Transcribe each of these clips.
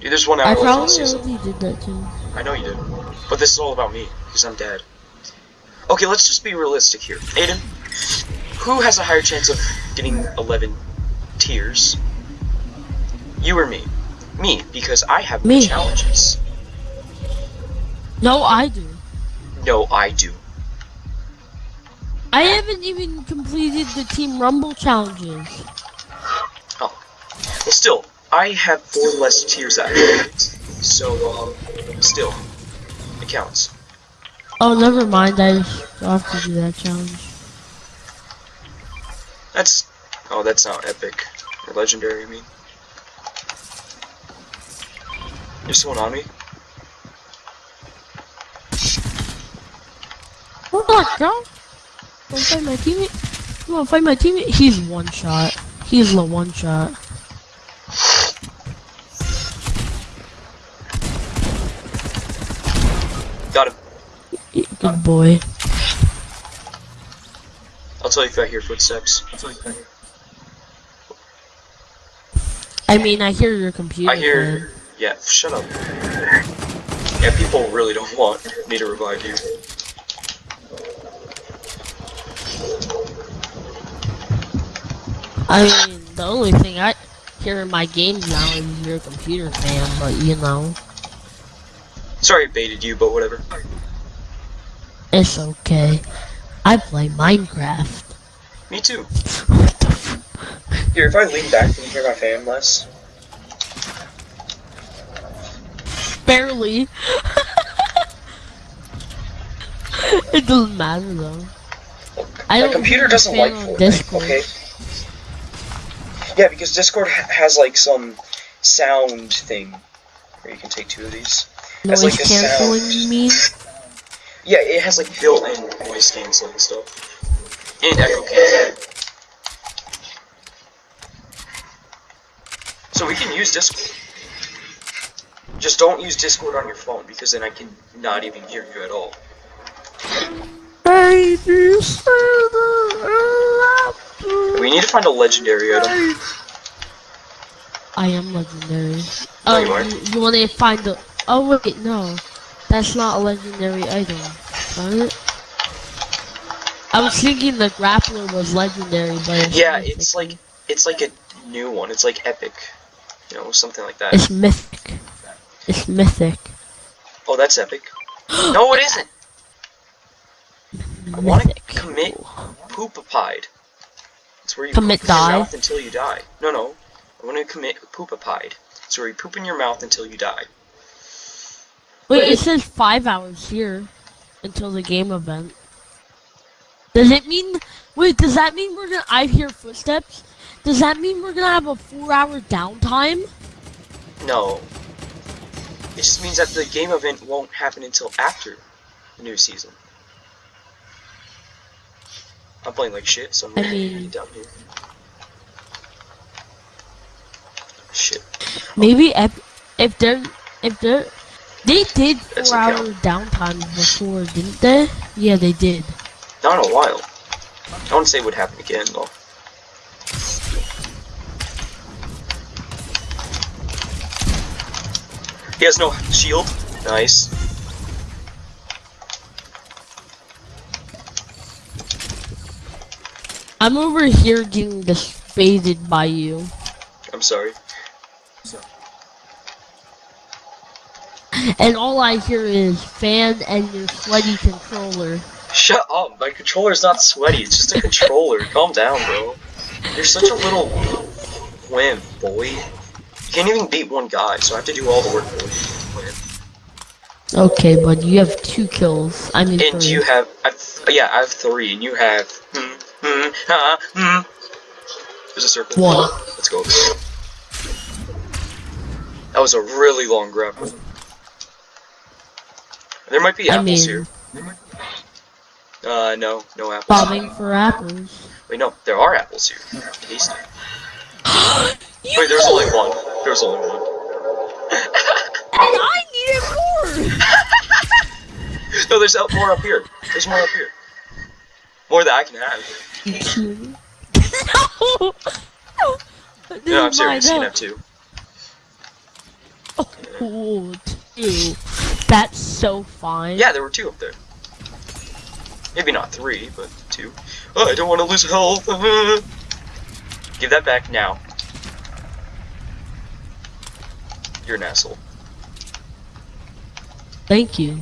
Dude, there's one hour I left in the probably season. already did that too. I know you did. But this is all about me, because I'm dead. Okay, let's just be realistic here. Aiden, who has a higher chance of getting 11 tiers? You or me? Me, because I have Me. challenges. No, I do. No, I do. I haven't even completed the Team Rumble challenges. Oh. Well, still, I have four less tiers out of So, um, still, it counts. Oh, never mind. I have to do that challenge. That's, oh, that's not epic. Or legendary, I mean. There's someone on me. Hold on, girl. Wanna fight my teammate? You wanna fight my teammate? He's one shot. He's the one shot. Got him. Good boy. I'll tell you if I hear footsteps. I'll tell you if I hear. I mean, I hear your computer. I hear. Yeah, shut up. Yeah, people really don't want me to revive you. I mean, the only thing I hear in my games now is your computer fan, but you know, Sorry I baited you, but whatever. it's okay. I play Minecraft. Me too. What the f- Here, if I lean back, can you hear my fan less? Barely. it doesn't matter though. I My computer doesn't like Fortnite, Discord. okay? Yeah, because Discord ha has like some sound thing where you can take two of these. Has, Noise like, canceling, sound. you mean? Yeah, it has like built-in noise canceling stuff. And echo canceling. So we can use Discord. Just don't use Discord on your phone because then I can not even hear you at all. We need to find a legendary item. I am legendary. No, Oh, you um, you, you want to find the? Oh wait, no, that's not a legendary item. It? I was thinking the grappler was legendary, but Yeah, mythic. it's like it's like a new one. It's like epic, you know, something like that. it's mythic. It's mythic. Oh, that's epic. No, it isn't. I want to Mythic. commit poopapide. It's where you Commit poop in die? your mouth until you die. No, no. I want to commit poopapide. It's where you poop in your mouth until you die. Wait, it says five hours here until the game event. Does it mean? Wait, does that mean we're gonna? I hear footsteps. Does that mean we're gonna have a four-hour downtime? No. It just means that the game event won't happen until after the new season. I'm playing like shit, so I'm I gonna mean- get down here. Shit. Maybe if if they're if they're they did That's four hour downtime before, didn't they? Yeah, they did. Not a while. I wouldn't say it would happen again, though. He has no shield. Nice. I'm over here getting disbaited by you. I'm sorry. And all I hear is fan and your sweaty controller. Shut up. My controller's not sweaty. It's just a controller. Calm down, bro. You're such a little wimp, boy. You can't even beat one guy, so I have to do all the work for you. Okay, but you have two kills. I mean And three. you have, I've, yeah, I have three, and you have, hmm, hmm, ha, hmm. There's a circle. One. Let's go. That was a really long grapple. There might be I apples mean- here. Uh, no, no apples. bobbing for apples. Wait, no, there are apples here. Tasty. Wait, there's only one. There's only one. And I needed more. No, there's more up here. There's more up here. More that I can have. No. No, I'm This is mine, serious. You can have two. Oh, two. That's so fine. Yeah, there were two up there. Maybe not three, but two. Oh, I don't want to lose health. Give that back now. You're an asshole. Thank you.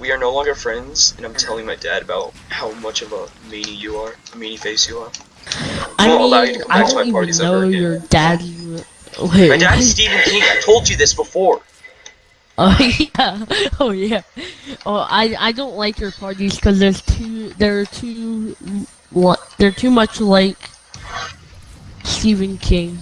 We are no longer friends, and I'm telling my dad about how much of a meanie you are, a meanie face you are. I won't mean, allow you to come I back to my don't even parties know ever again. your dad. Wait. My dad's Stephen King. I told you this before. Oh yeah. Oh yeah. Oh, I I don't like your parties because there's too they're too what they're too much like Stephen King.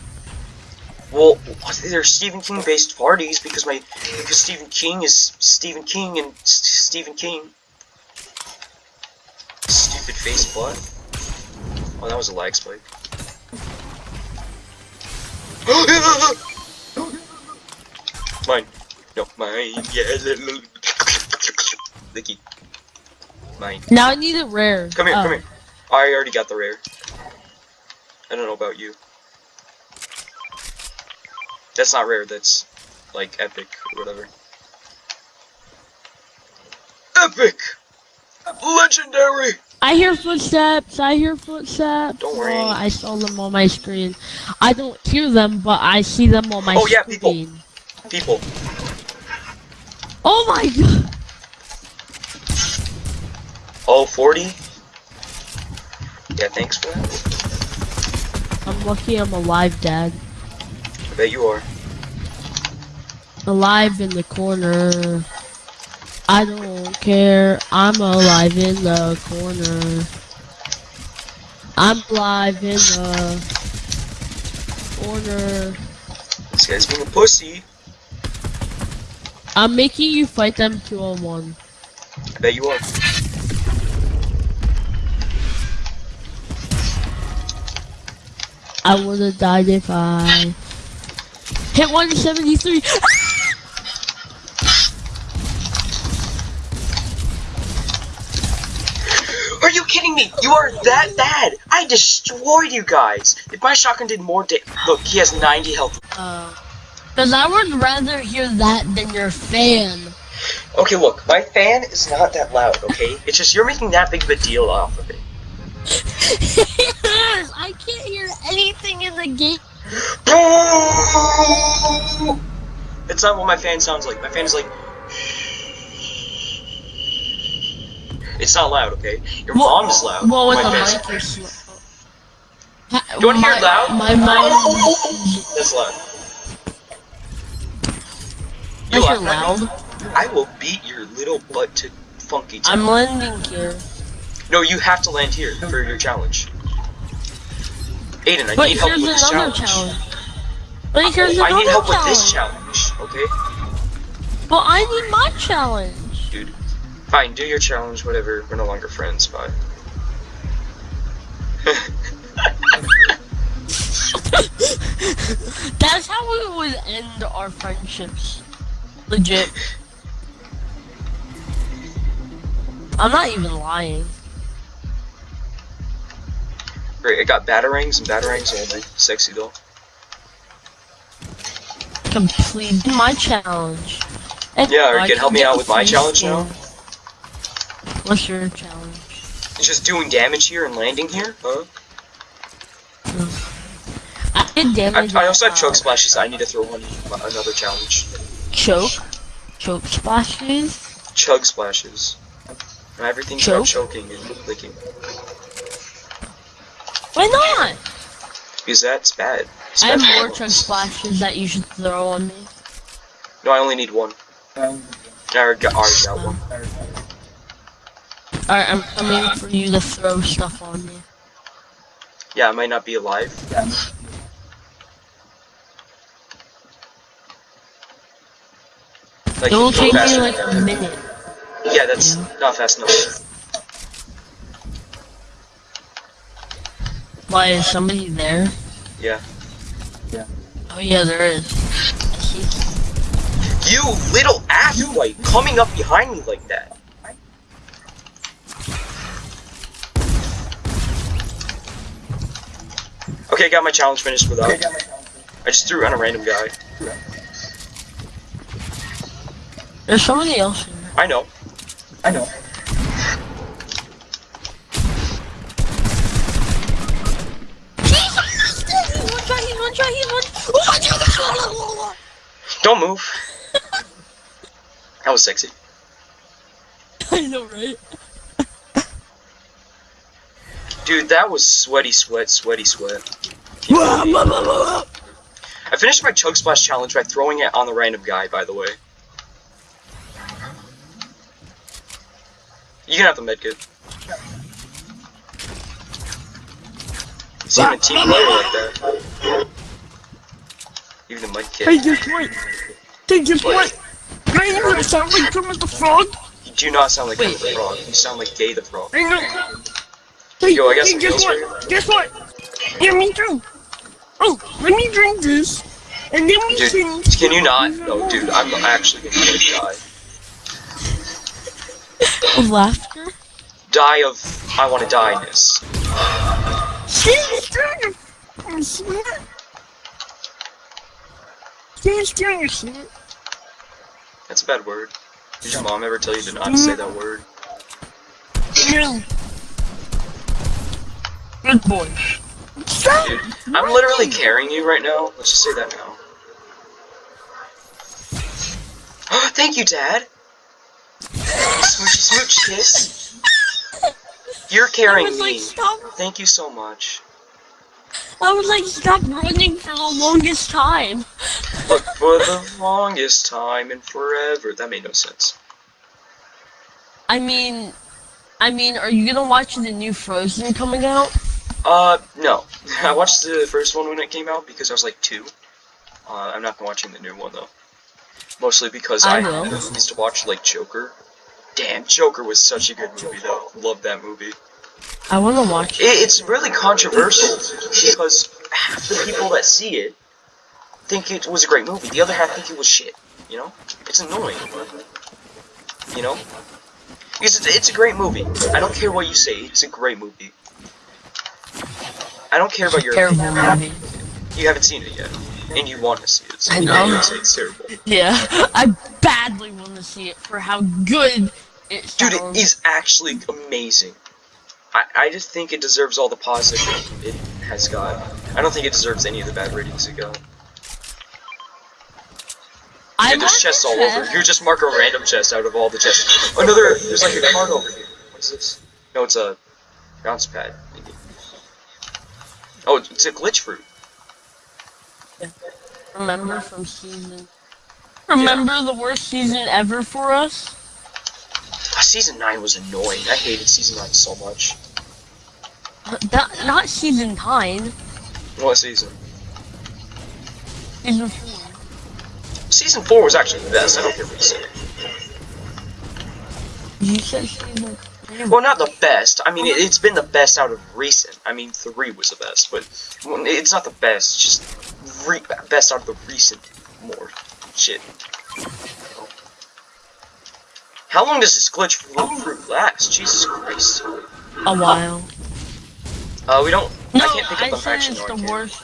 Well, they're Stephen King based parties because my because Stephen King is Stephen King and Stephen King. Stupid face butt. Oh, that was a lag spike. mine. No, mine. Yeah. Licky. Mine. Now I need it rare. Come here, Oh. come here. I already got the rare. I don't know about you. That's not rare, that's like epic or whatever. Epic! Legendary! I hear footsteps. I hear footsteps. Don't worry. Oh, I saw them on my screen. I don't hear them, but I see them on my Oh, yeah, people. People. Oh my god. Oh, 40? Yeah, thanks for that. I'm lucky I'm alive, Dad. I bet you are. Alive in the corner. I don't care. I'm alive in the corner. I'm alive in the corner. This guy's being a pussy. I'm making you fight them two on one. There you are. I would have died if I hit 173. Are you kidding me? You are that bad! I destroyed you guys! If my shotgun did more da- Look, he has 90 health. Uh, Because I would rather hear that than your fan. Okay, look, my fan is not that loud, okay? It's just you're making that big of a deal off of it. I can't hear anything in the game. It's not what my fan sounds like. My fan is like. It's not loud, okay? Your mom is loud. Well, with my the mic. Ha- You wanna hear it loud? My mom. That's loud. I hear laugh at me? loud. I will beat your little butt to funky town. I'm landing here. No, you have to land here for your challenge. Aiden, I But need help with this challenge. challenge. But here's I another need help challenge. with this challenge, okay? But I need my challenge. Dude. Fine, do your challenge, whatever. We're no longer friends, bye. That's how we would end our friendships. Legit. I'm not even lying. Great, I got batarangs and batarangs only. Sexy though. Complete my challenge. And Yeah, or you can help me out with my challenge now? What's your challenge? Just doing damage here and landing here? Huh? I did damage. I also have uh, choke splashes. I need to throw one another challenge. Choke? Choke splashes? Chug splashes. And everything's about Choke? choking and licking. Why not? Because that's bad. It's I bad have for more choke splashes that you should throw on me. No, I only need one. I already got, already got one. Alright, I'm coming for you to throw stuff on me. Yeah, I might not be alive. Like, It will take me like a minute. Yeah, that's Yeah. not fast enough. Why, is somebody there? Yeah. Yeah. Oh yeah, there is. I see. You little asswipe coming up behind me like that. Okay, I got my challenge finished without. I just threw on a random guy. There's somebody else here. I know. I know. One shot, he's one shot, he's one. Don't move. that was sexy. I know, right? Dude, that was sweaty sweat, sweaty sweat. I finished my chug splash challenge by throwing it on the random guy, by the way. You can have the medkit. See, even a team player like that. Even the Hey, medkit. guess what? Hey, guess what? I ain't gonna sound like Kermit the Frog. You do not sound like Kermit the Frog. You sound like Gay the Frog. I know. Hey, Yo, I got hey, some guess what? Guess what? Yeah, me too. Oh, let me drink this, and then we Dude, can. can you not? No, dude, I'm actually gonna die. Of laughter? Die of I want to die-ness. Stand still, you slut. Stand still, you slut. That's a bad word. Did your mom ever tell you to not say that word? No. Good boy. Stop. Dude, I'm literally carrying you right now. Let's just say that now. Thank you, Dad. Smoochy smooch kiss. You're carrying was like, me. stop. Thank you so much. I was like, stop running for the longest time. Look for the longest time and forever. That made no sense. I mean, I mean, are you gonna watch the new Frozen coming out? Uh, no. I watched the first one when it came out because I was like two. Uh, I'm not watching the new one though. Mostly because I I, used to watch like Joker. Damn, Joker was such a good movie though. Love that movie. I wanna watch it. It, it's really controversial because half the people that see it think it was a great movie. The other half think it was shit. You know, it's annoying. You know, because it's, it's a great movie. I don't care what you say. It's a great movie. I don't care about your Terrible opinion. movie. You haven't seen it yet, and you want to see it. So I know. can't say it's terrible. Yeah, I badly want to see it for how good it Dude, it is actually amazing. I, I just think it deserves all the positive it has got. I don't think it deserves any of the bad ratings it got. I Dude, there's chests all over. You just mark a random chest out of all the chests. Another, there's like a card over here. What's this? No, it's a bounce pad. Maybe. Oh, it's it's a glitch fruit. Remember from season. Remember the worst season ever for us? Season 9 was annoying. I hated Season 9 so much. Not, not season nine. What season? Season four. Season 4 was actually the best. I don't care what you say. You said season. Well, not the best. I mean, it, it's been the best out of recent. I mean, 3 was the best, but it's not the best. It's just re best out of the recent more shit. How long does this glitch fruit last? Jesus Christ. A while. Uh, we don't. No, I can't pick I up the said it's the worst.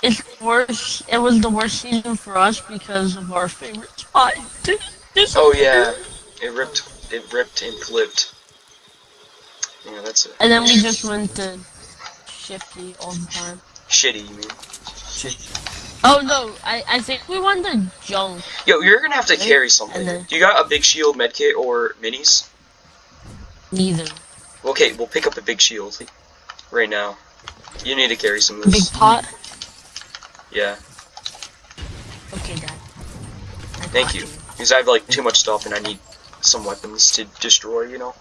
It's worse. It was the worst season for us because of our favorite spot. This- Oh yeah, it ripped. It ripped and flipped. Yeah, that's it. And then we just went to Shifty all the time. Shitty, you mean? Oh no, I, I think we went the Junk. Yo, you're gonna have to carry something. Then- Do you got a big shield, medkit, or minis? Neither. Okay, we'll pick up a big shield right now. You need to carry some of Big this. pot. Yeah, Okay, Dad. I thank you. Because I have like too much stuff and I need some weapons to destroy. You know.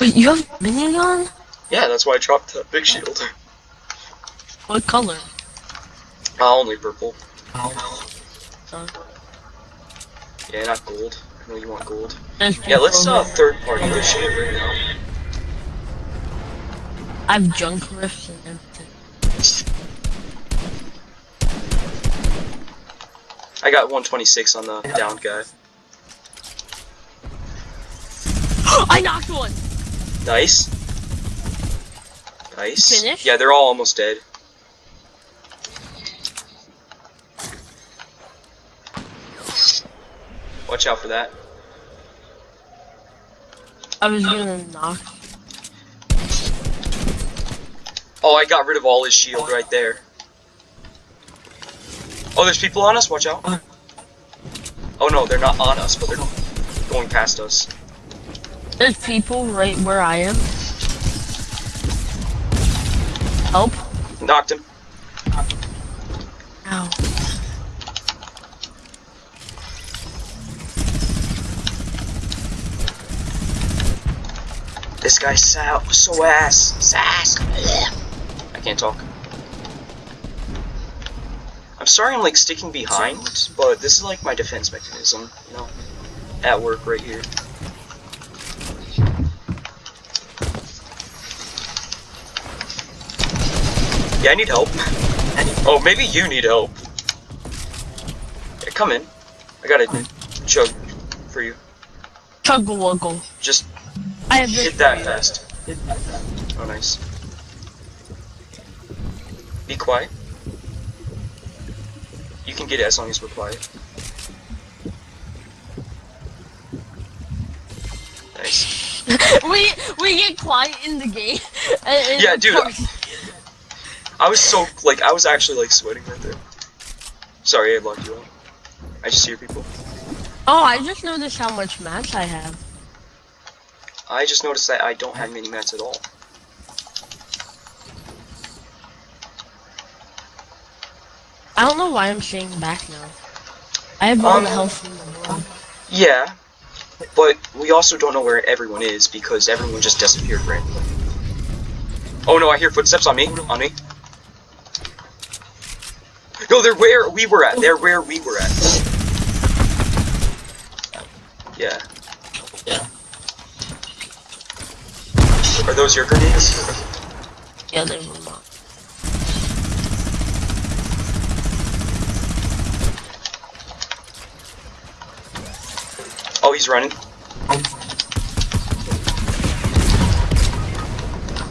Wait, you have minigun? Yeah, that's why I dropped the big shield. What color? Uh, only purple. Uh, Yeah, not gold. I know you want gold. Yeah, let's uh third party this shit right now. I have junk rifts and everything. I got 126 on the down guy. I knocked one. Nice. Nice. Finished? Yeah, they're all almost dead. Watch out for that. I was gonna knock. Oh, I got rid of all his shield right there. Oh, there's people on us. Watch out. Oh no, they're not on us, but they're going past us. There's people right where I am. Help. Knocked him. Ow. This guy's so, so ass. Sass. I can't talk. I'm sorry I'm like sticking behind, but this is like my defense mechanism, you know? At work right here. Yeah, I need help. Oh, maybe you need help. Yeah, come in. I got a chug for you. Chuggle wuggle. Just I have hit that fast. Oh, nice. Be quiet. You can get it as long as we're quiet. Nice. we we get quiet in the game. Uh, and- and Yeah, dude, course- I was so, like, I was actually, like, sweating right there. Sorry, I locked you out. I just hear people. Oh, I just noticed how much mats I have. I just noticed that I don't have mini mats at all. I don't know why I'm staying back now. I have all Um, the health in the world. Yeah, but we also don't know where everyone is because everyone just disappeared randomly. Oh no, I hear footsteps on me, on me. No, they're where we were at. They're where we were at. Yeah. Yeah. Are those your grenades? Yeah, they were not. Oh, he's running.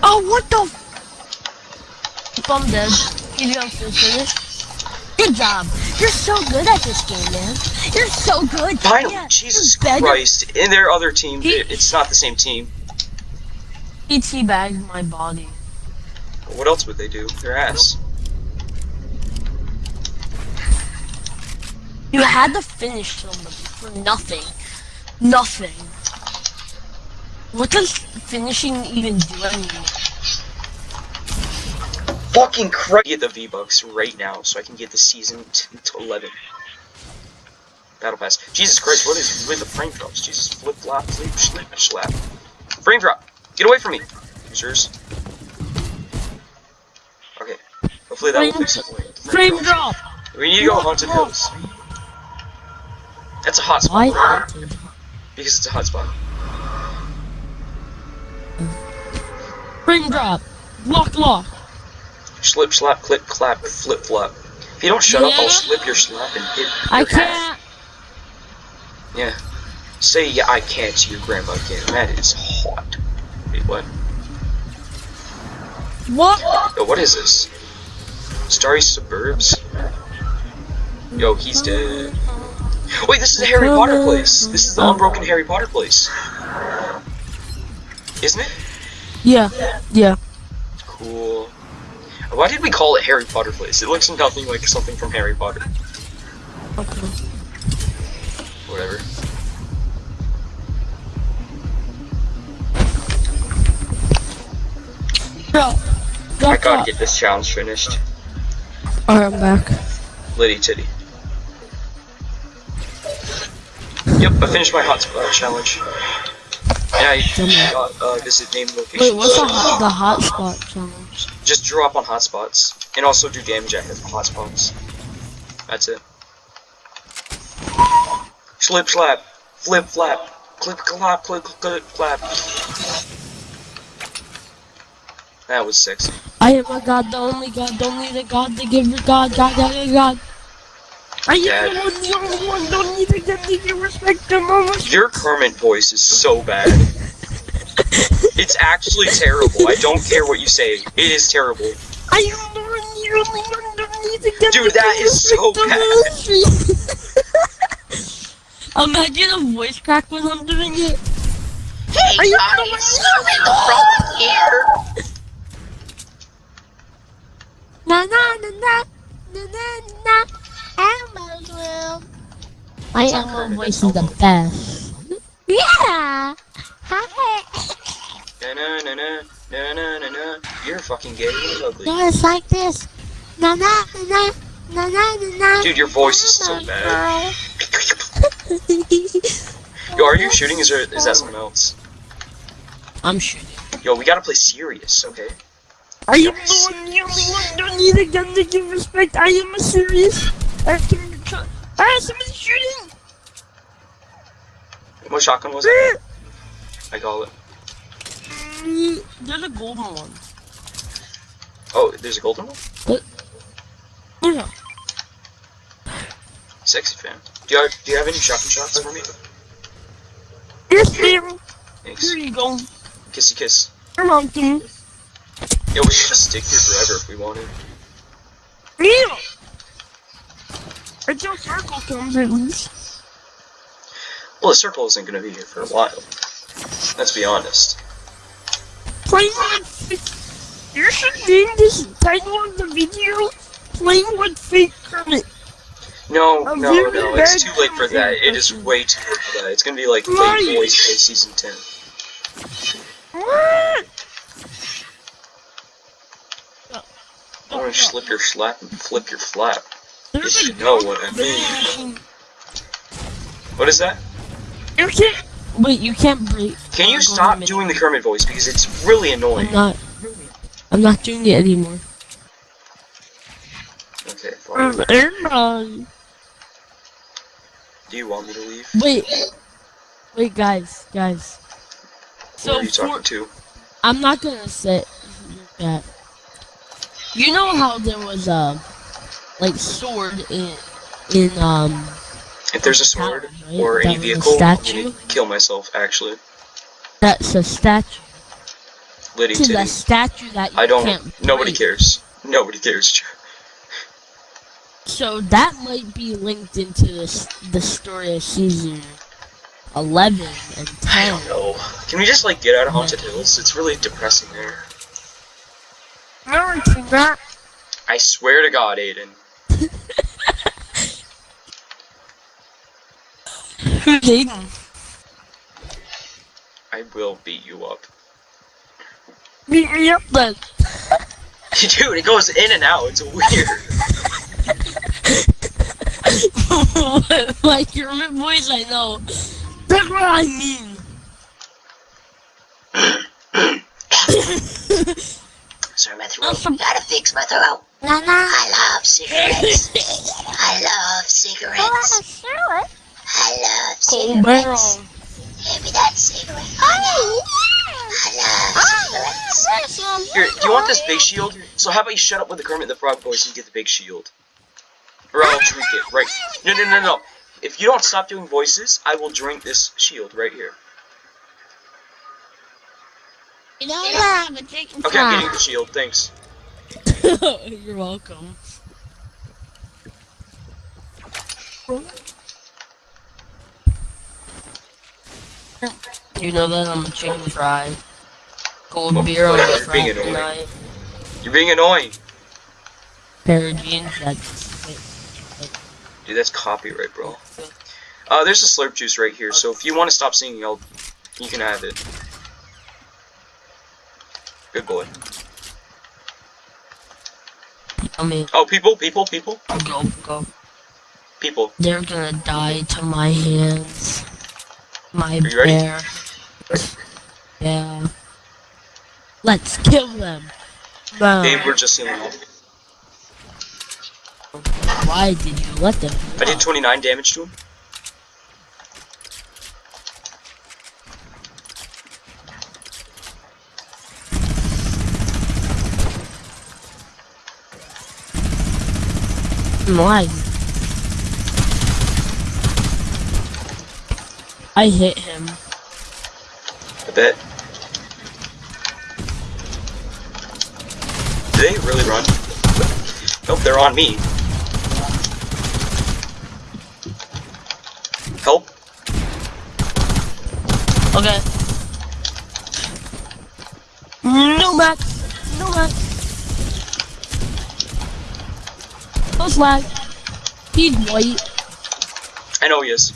Oh, what the? F I'm dead. You got finish. Good job. You're so good at this game, man. You're so good. Finally, Yeah, Jesus. Christ. In their other team, He- it's not the same team. He teabagged my body. What else would they do? Their ass. You had to finish somebody for nothing. Nothing. What does finishing even do anymore? Fucking Christ. Get the V-Bucks right now so I can get the season t- to 11. Battle Pass. Jesus Christ, what is with the frame drops? Jesus, flip flop, flip, slip, slap. Frame drop! Get away from me! Users. Okay. Hopefully that will fix it. Frame drop! We need to go Haunted Hills. That's a hot spot. Why haunted? Because it's a hot spot. Frame drop! Lock, lock! Slip, slap, clip, clap, flip, flop. If you don't shut up, I'll slip your slap and hit I your ass. can't. Yeah. Say yeah, I can't to your grandma again. That is hot. What? What? Yo, what is this? Starry Suburbs? Yo, he's dead. Wait, this is the Harry Potter place. This is the unbroken Harry Potter place. Isn't it? Yeah, yeah. Cool. Why did we call it Harry Potter place? It looks nothing like something from Harry Potter. Okay. Whatever. Bro, I gotta that. get this challenge finished. Alright, I'm back. Liddy titty. Yep, I finished my hotspot challenge. Yeah, I got uh, visit name location. Wait, what's the hot, the hotspot challenge? Just draw up on hotspots. And also do damage at the hotspots. That's it. Slip slap. Flip flap. Clip clap clip clip clap. That was sexy. I am a god, the only god, the only the god, the giver god, god, god, god, god. I am the one, the only one, don't need to get need to respect the mama. Your Kermit voice is so bad. It's actually terrible. I don't care what you say. It is terrible. I am the one, the only one, don't need to get Dude, that is so bad. Imagine a voice crack when I'm doing it. Hey I Are you guys, something wrong here. Na na na na na na na. Elmo's room. My It's Elmo voice is the best. Yeah. Hi. Na na na na na na na na. You're fucking gay and ugly. No, it's like this. Na na na na na na na na. Dude, your voice is so bad. Yo, are you shooting? Is there is that someone else? I'm shooting. Yo, we gotta play serious, okay? I am the one, the only one. Don't need a gun to give respect. I am a serious. I can control. Ah, somebody's shooting. What shotgun was that? I call it. Mm, There's a golden one. Oh, there's a golden one. What? Yeah. Sexy fan. Do you have, do you have any shotgun shots for me? Yes, ma'am. Thanks. Here you go. Kissy kiss. You're welcome. Yo, we should just stick here forever if we wanted. Yeah. Until circle comes at least. Well, the circle isn't gonna be here for a while. Let's be honest. Playing with fake. You should name this title of the video. Playing with fake Kermit. No, no, no, it's too late for that. It is way too late for that. It's gonna be like. Late Boys Season 10. What? I wanna slip your slap and flip your flap. There's you know what I mean. What is that? You can't. Wait, you can't break. Can you stop doing the Kermit voice because it's really annoying? I'm not. I'm not doing it anymore. Okay, fine. Um. Do you want me to leave? Wait. Wait, guys, guys. Who are So you for, talking to? I'm not gonna say that. You know how there was a like sword in in um If there's a sword Right, or that any vehicle, I'm statue? gonna kill myself, actually. that's a statue Liddy to the statue that you I don't. can't Nobody break. cares. Nobody cares. So that might be linked into this the story of season eleven and I ten. don't know. Can we just like get out of Haunted Hills? It's really depressing there. It's not. I swear to God, Aiden. Who's Aiden? I will beat you up. Beat me up then. Dude, it goes in and out. It's weird. like your voice, I know. That's what I mean. Sorry, my throat. Awesome. Gotta fix my throat. Na na. I love cigarettes. I love cigarettes. I love Cold barrel. Give me that cigarette. I love cigarettes. Here, do you want this big shield? So how about you shut up with the Kermit the Frog voice and get the big shield? Or I'll drink it, right? No, no, no, no. If you don't stop doing voices, I will drink this shield right here. You know what? I'm drinking Okay, I'm getting the shield, thanks. You're welcome. You know that I'm a chicken fry. Cold Oh, beer on whatever, a you're being Friday annoying. night. You're being annoying. Pair of jeans that's Dude, that's copyright, bro. Uh, there's a slurp juice right here, so if you want to stop singing, I'll, you can have it. Good boy. I mean, Oh, people, people, people, go, go. people. They're gonna die to my hands. My bear. Yeah. Let's kill them. No. They were just up. Why did you let them? I did 29 damage to him. Why? I hit him. I bet. Do they really run? Nope, they're on me. Help! Okay. No Max. No Max. No slag. He's white. I know he is.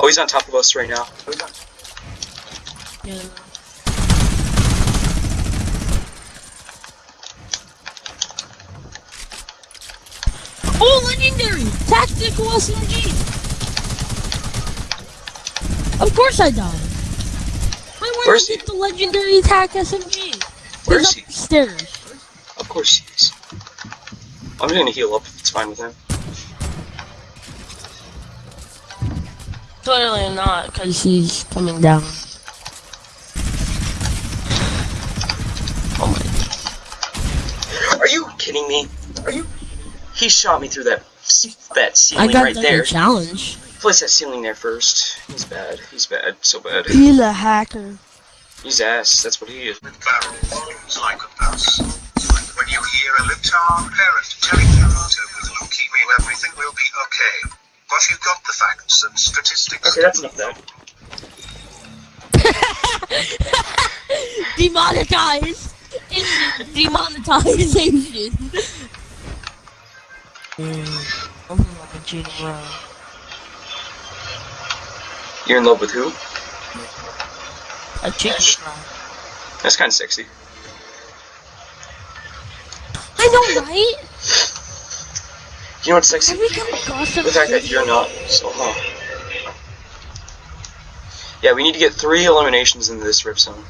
Oh, he's on top of us right now. Yeah. Oh, legendary! Tactical SMG! Of course I died. I Where's to he? get the legendary attack SMG. Where's he? upstairs. Of course he is. I'm gonna heal up if it's fine with him. Clearly not, because he's coming down. Oh my. Are you kidding me? Are you? He shot me through that that I ceiling got right the there. challenge. Place that ceiling there first. He's bad. He's bad. So bad. He's a hacker. He's ass. That's what he is. with barrels in psychopaths. When you hear a little parent telling you that with leukemia everything will be okay. But you've got the facts and statistics. Okay, that's enough of that. Demonetized. Demonetization. Mm, I'm like a cheating around. You're in love with who? A chicken around. That's kind of sexy. I know, right? You know what's sexy? Every time gossip. The fact that you're not. So, huh? Yeah, we need to get three eliminations into this rip zone.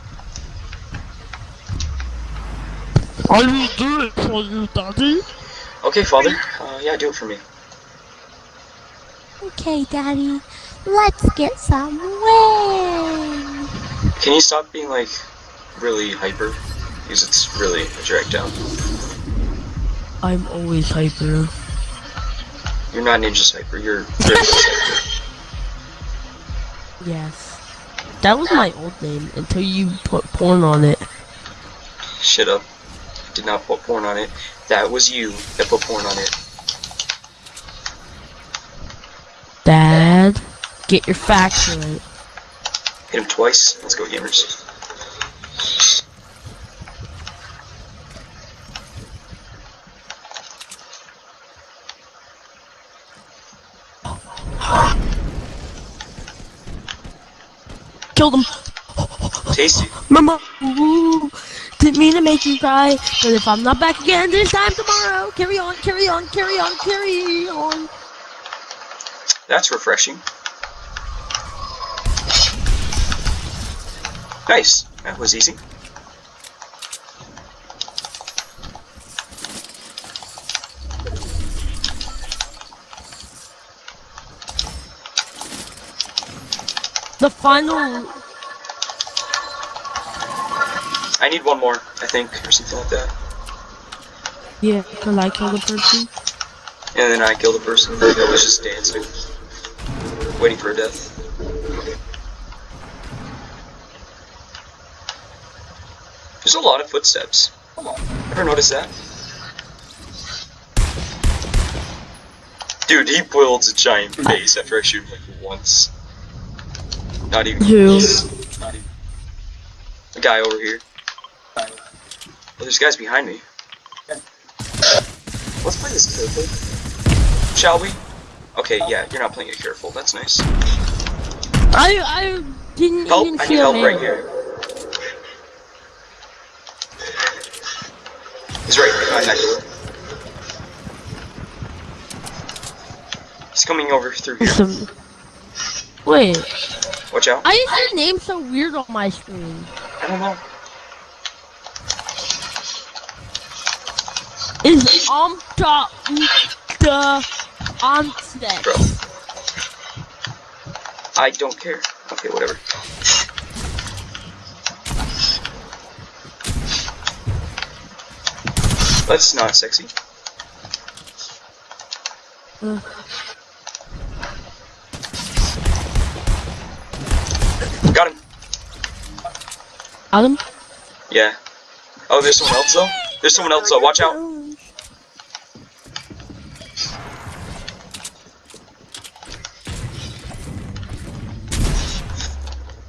I will do it for you, daddy. Okay, father. Uh, yeah, do it for me. Okay, Daddy, let's get some wings. Can you stop being like really hyper? Because it's really a drag down. I'm always hyper. You're not Ninja Hyper. You're Ripley's hyper. Yes. That was my old name until you put porn on it. Shut up. Did not put porn on it. That was you that put porn on it. Dad, get your facts right. Hit him twice. Let's go, gamers. Killed him. Tasty. Mama, ooh, didn't mean to make you cry, but if I'm not back again this time tomorrow, carry on, carry on, carry on, carry on. That's refreshing. Nice. That was easy. The final, I need one more, I think, or something like that. yeah, cause I killed a person. And then I kill the person that was just dancing. Waiting for a death. There's a lot of footsteps. Come on. Ever notice that? Dude, he builds a giant base after I shoot him like once. Not even Who? Not even. A guy over here. Oh, there's guys behind me. Let's play this careful. Shall we? Okay, yeah, you're not playing it careful. That's nice. I I didn't Help! even I see need a help right here. He's right behind that door. He's coming over through here. Some- Wait, Watch out. I is your name so weird on my screen? I don't know. Is um Amta the Onset? Bro. I don't care. Okay, whatever. That's not sexy. Got him. Adam? Yeah. Oh, there's someone else though? There's someone else though, watch out.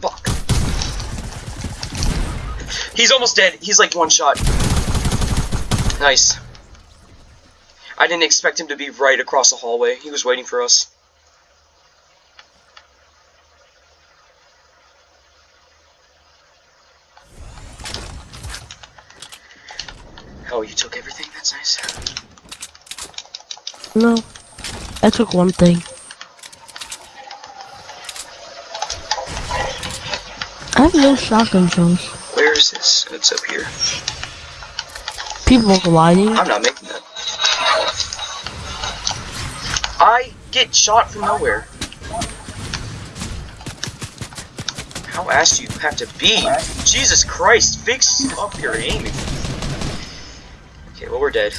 Fuck. He's almost dead. He's like one shot. Nice. I didn't expect him to be right across the hallway. He was waiting for us. Oh, you took everything? That's nice. No. I took one thing. I have no shotgun shells. Where is this? It's up here. People gliding. I'm not making that. I get shot from nowhere. How ass do you have to be? Jesus Christ, fix up your aiming. Okay, well we're dead.